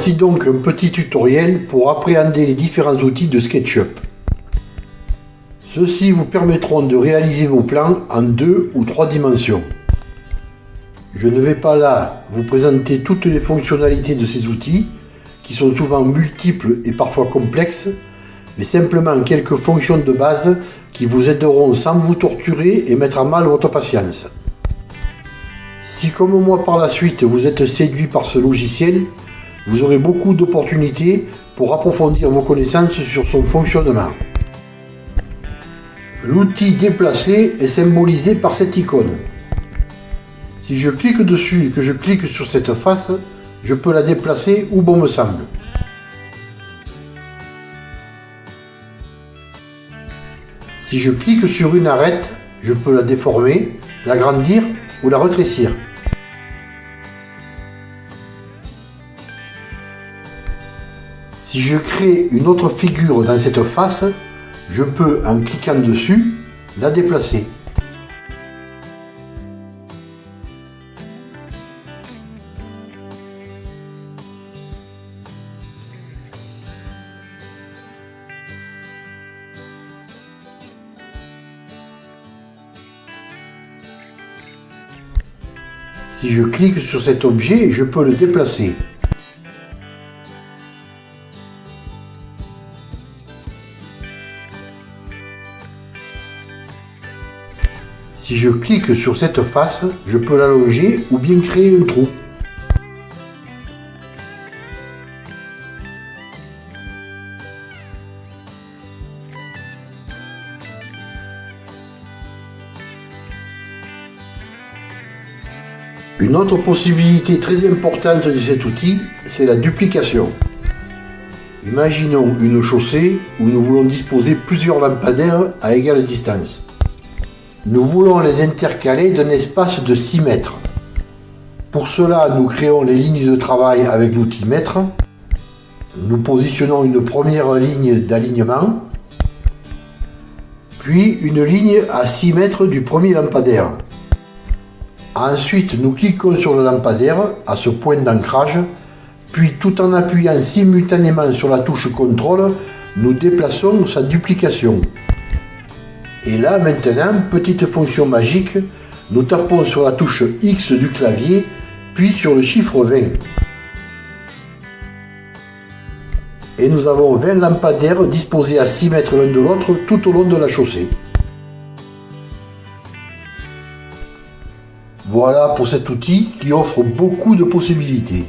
Voici donc un petit tutoriel pour appréhender les différents outils de SketchUp. Ceux-ci vous permettront de réaliser vos plans en deux ou trois dimensions. Je ne vais pas là vous présenter toutes les fonctionnalités de ces outils, qui sont souvent multiples et parfois complexes, mais simplement quelques fonctions de base qui vous aideront sans vous torturer et mettre à mal votre patience. Si comme moi par la suite vous êtes séduit par ce logiciel, vous aurez beaucoup d'opportunités pour approfondir vos connaissances sur son fonctionnement. L'outil déplacer est symbolisé par cette icône. Si je clique dessus et que je clique sur cette face, je peux la déplacer où bon me semble. Si je clique sur une arête, je peux la déformer, l'agrandir ou la rétrécir. Si je crée une autre figure dans cette face, je peux, en cliquant dessus, la déplacer. Si je clique sur cet objet, je peux le déplacer. Si je clique sur cette face, je peux l'allonger ou bien créer un trou. Une autre possibilité très importante de cet outil, c'est la duplication. Imaginons une chaussée où nous voulons disposer plusieurs lampadaires à égale distance. Nous voulons les intercaler d'un espace de 6 mètres. Pour cela, nous créons les lignes de travail avec l'outil mètre. Nous positionnons une première ligne d'alignement, puis une ligne à 6 mètres du premier lampadaire. Ensuite, nous cliquons sur le lampadaire à ce point d'ancrage, puis tout en appuyant simultanément sur la touche CTRL, nous déplaçons sa duplication. Et là maintenant, petite fonction magique, nous tapons sur la touche X du clavier, puis sur le chiffre 20. Et nous avons 20 lampadaires disposés à 6 mètres l'un de l'autre tout au long de la chaussée. Voilà pour cet outil qui offre beaucoup de possibilités.